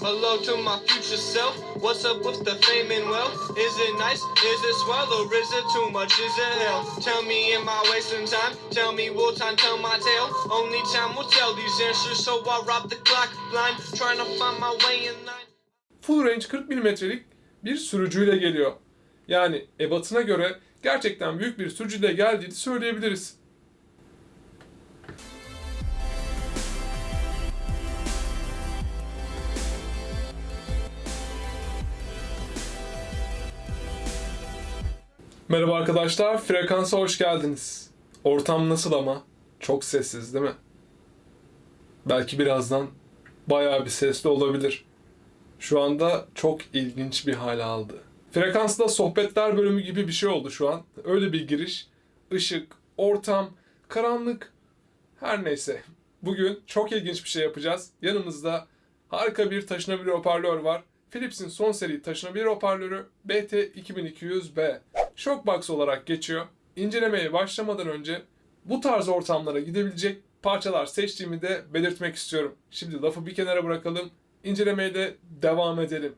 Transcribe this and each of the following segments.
Hello to my future self. What's up with the fame and wealth? Is it nice? Is it swell or is it too much? Is it hell? Tell me, am I wasting time? Tell me, will time tell my tale? Only time will tell these answers, so I rob the clock blind, trying to find my way in line. Full range 40 mm'lik bir sürücüyle geliyor. Yani ebatına göre gerçekten büyük bir sürücüyle geldiğini söyleyebiliriz. Merhaba arkadaşlar, frekansa hoş geldiniz. Ortam nasıl ama? Çok sessiz değil mi? Belki birazdan bayağı bir sesli olabilir. Şu anda çok ilginç bir hal aldı. Frekansda sohbetler bölümü gibi bir şey oldu şu an. Öyle bir giriş. Işık, ortam, karanlık. Her neyse. Bugün çok ilginç bir şey yapacağız. Yanımızda harika bir taşınabilir hoparlör var. Philips'in son seri taşınabilir hoparlörü BT2200B. Shockbox olarak geçiyor. İncelemeye başlamadan önce bu tarz ortamlara gidebilecek parçalar seçtiğimi de belirtmek istiyorum. Şimdi lafı bir kenara bırakalım. İncelemeye de devam edelim.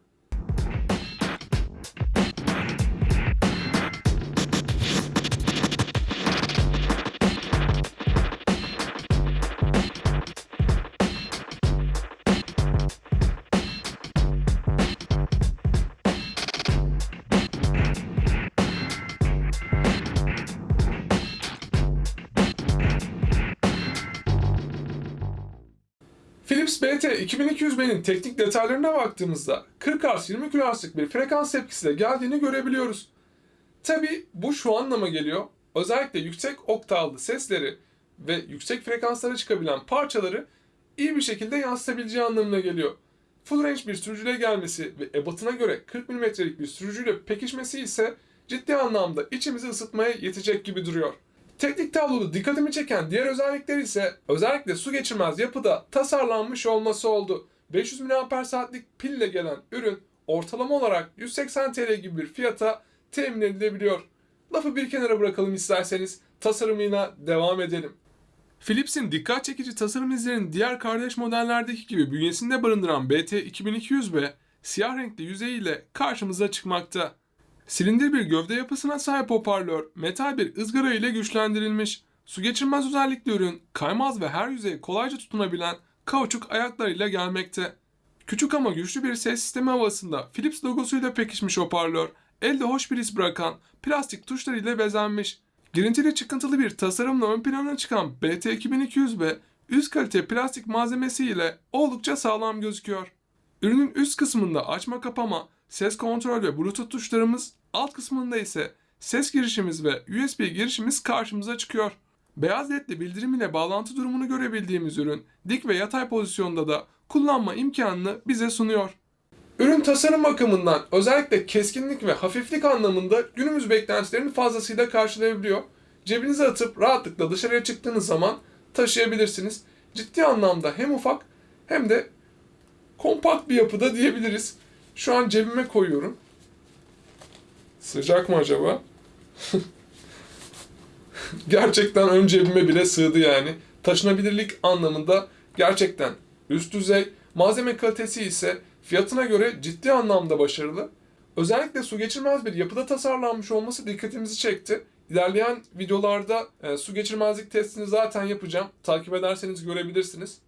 Philips BT 2200B'nin teknik detaylarına baktığımızda 40 Hz 20 kHz'lık bir frekans tepkisiyle geldiğini görebiliyoruz. Tabi bu şu anlama geliyor. Özellikle yüksek oktavlı sesleri ve yüksek frekanslara çıkabilen parçaları iyi bir şekilde yansıtabileceği anlamına geliyor. Full range bir sürücüyle gelmesi ve ebatına göre 40 mm'lik bir sürücüyle pekişmesi ise ciddi anlamda içimizi ısıtmaya yetecek gibi duruyor. Teknik tabloda dikkatimi çeken diğer özellikler ise özellikle su geçirmez yapıda tasarlanmış olması oldu. 500 mAh'lik pille gelen ürün ortalama olarak 180 TL gibi bir fiyata temin edilebiliyor. Lafı bir kenara bırakalım isterseniz tasarımına devam edelim. Philips'in dikkat çekici tasarım izlerinin diğer kardeş modellerdeki gibi bünyesinde barındıran BT2200B siyah renkli yüzeyiyle karşımıza çıkmakta. Silindir bir gövde yapısına sahip hoparlör, metal bir ızgara ile güçlendirilmiş. Su geçirmez özellikli ürün, kaymaz ve her yüzeye kolayca tutunabilen kauçuk ayaklarıyla gelmekte. Küçük ama güçlü bir ses sistemi havasında Philips logosuyla pekişmiş hoparlör, elde hoş bir his bırakan plastik tuşlar ile bezenmiş. Girintili çıkıntılı bir tasarımla ön plana çıkan BT2200B üst kalite plastik malzemesi ile oldukça sağlam gözüküyor. Ürünün üst kısmında açma kapama, ses kontrol ve bluetooth tuşlarımız, alt kısmında ise ses girişimiz ve USB girişimiz karşımıza çıkıyor. Beyaz ledli bildirim ile bağlantı durumunu görebildiğimiz ürün dik ve yatay pozisyonda da kullanma imkanını bize sunuyor. Ürün tasarım bakımından özellikle keskinlik ve hafiflik anlamında günümüz beklentilerini fazlasıyla karşılayabiliyor. Cebinize atıp rahatlıkla dışarıya çıktığınız zaman taşıyabilirsiniz. Ciddi anlamda hem ufak hem de kompakt bir yapıda diyebiliriz. Şu an cebime koyuyorum. Sıcak mı acaba? gerçekten ön cebime bile sığdı yani. Taşınabilirlik anlamında gerçekten üst düzey. Malzeme kalitesi ise fiyatına göre ciddi anlamda başarılı. Özellikle su geçirmez bir yapıda tasarlanmış olması dikkatimizi çekti. İlerleyen videolarda e, su geçirmezlik testini zaten yapacağım. Takip ederseniz görebilirsiniz.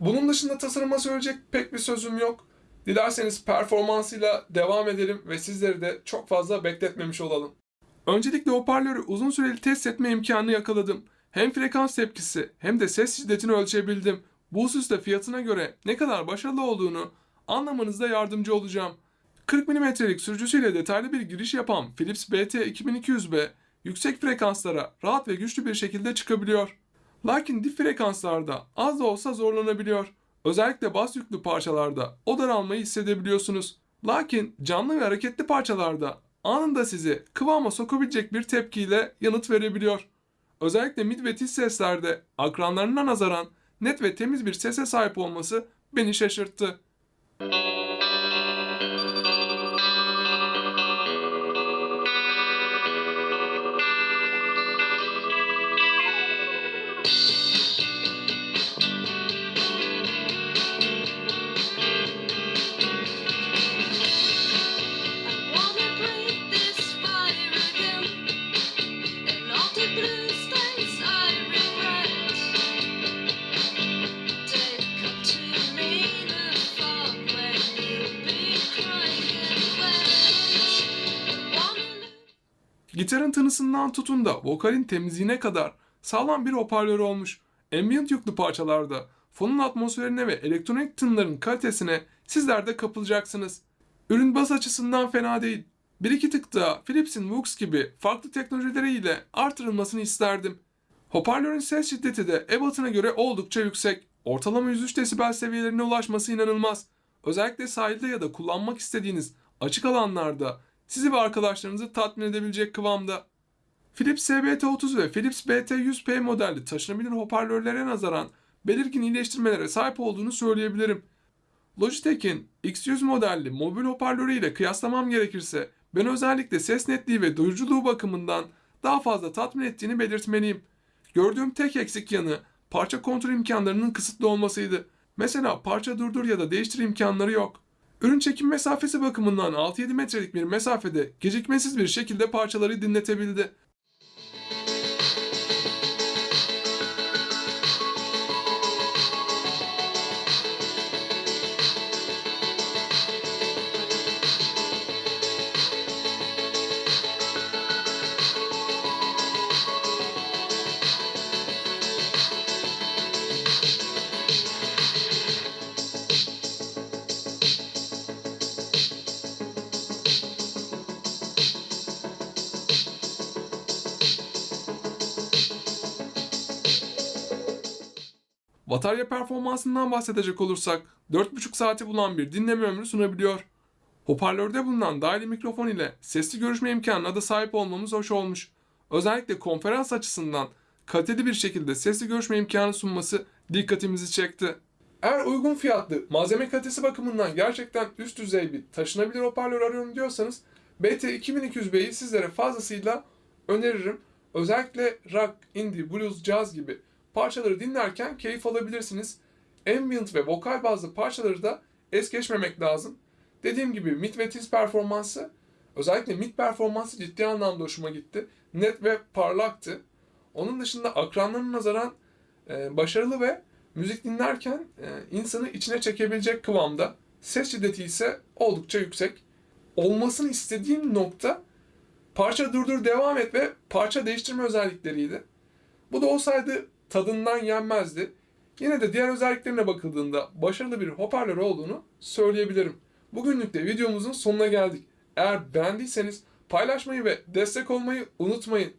Bunun dışında tasarıma söyleyecek pek bir sözüm yok. Dilerseniz performansıyla devam edelim ve sizleri de çok fazla bekletmemiş olalım. Öncelikle hoparlörü uzun süreli test etme imkanı yakaladım. Hem frekans tepkisi hem de ses şiddetini ölçebildim. Bu hususta fiyatına göre ne kadar başarılı olduğunu anlamanızda yardımcı olacağım. 40 mm'lik sürücüsüyle detaylı bir giriş yapan Philips BT2200B yüksek frekanslara rahat ve güçlü bir şekilde çıkabiliyor. Lakin dip frekanslarda az da olsa zorlanabiliyor. Özellikle bas yüklü parçalarda o daralmayı hissedebiliyorsunuz. Lakin canlı ve hareketli parçalarda anında sizi kıvama sokabilecek bir tepkiyle yanıt verebiliyor. Özellikle mid ve tiz seslerde akranlarına nazaran net ve temiz bir sese sahip olması beni şaşırttı. Gitarın tınısından tutun da vokalin temizliğine kadar sağlam bir hoparlör olmuş. Ambient yüklü parçalarda fonun atmosferine ve elektronik tınların kalitesine sizler de kapılacaksınız. Ürün bas açısından fena değil. Bir iki tık daha Philips'in Vox gibi farklı teknolojileriyle artırılmasını isterdim. Hoparlörün ses şiddeti de ebatına göre oldukça yüksek. Ortalama 103 desibel seviyelerine ulaşması inanılmaz. Özellikle sahilde ya da kullanmak istediğiniz açık alanlarda sizi ve arkadaşlarınızı tatmin edebilecek kıvamda. Philips SBT30 ve Philips BT100P modelli taşınabilir hoparlörlere nazaran belirgin iyileştirmelere sahip olduğunu söyleyebilirim. Logitech'in X100 modelli mobil hoparlörü ile kıyaslamam gerekirse ben özellikle ses netliği ve duyuculuğu bakımından daha fazla tatmin ettiğini belirtmeliyim. Gördüğüm tek eksik yanı parça kontrol imkanlarının kısıtlı olmasıydı. Mesela parça durdur ya da değiştir imkanları yok. Ürün çekim mesafesi bakımından 6-7 metrelik bir mesafede gecikmesiz bir şekilde parçaları dinletebildi. Batarya performansından bahsedecek olursak 4,5 saati bulan bir dinleme ömrü sunabiliyor. Hoparlörde bulunan dahili mikrofon ile sesli görüşme imkanına da sahip olmamız hoş olmuş. Özellikle konferans açısından kaliteli bir şekilde sesli görüşme imkanı sunması dikkatimizi çekti. Eğer uygun fiyatlı, malzeme kalitesi bakımından gerçekten üst düzey bir taşınabilir hoparlör arıyorum diyorsanız BT2200B'yi sizlere fazlasıyla öneririm. Özellikle rock, indie, blues, jazz gibi parçaları dinlerken keyif alabilirsiniz. Ambient ve vokal bazlı parçaları da es geçmemek lazım. Dediğim gibi mid ve tiz performansı, özellikle mid performansı ciddi anlamda hoşuma gitti. Net ve parlaktı. Onun dışında akranlarına nazaran e, başarılı ve müzik dinlerken e, insanı içine çekebilecek kıvamda. Ses şiddeti ise oldukça yüksek. Olmasını istediğim nokta parça durdur devam et ve parça değiştirme özellikleriydi. Bu da olsaydı tadından yenmezdi. Yine de diğer özelliklerine bakıldığında başarılı bir hoparlör olduğunu söyleyebilirim. Bugünlük de videomuzun sonuna geldik. Eğer beğendiyseniz paylaşmayı ve destek olmayı unutmayın.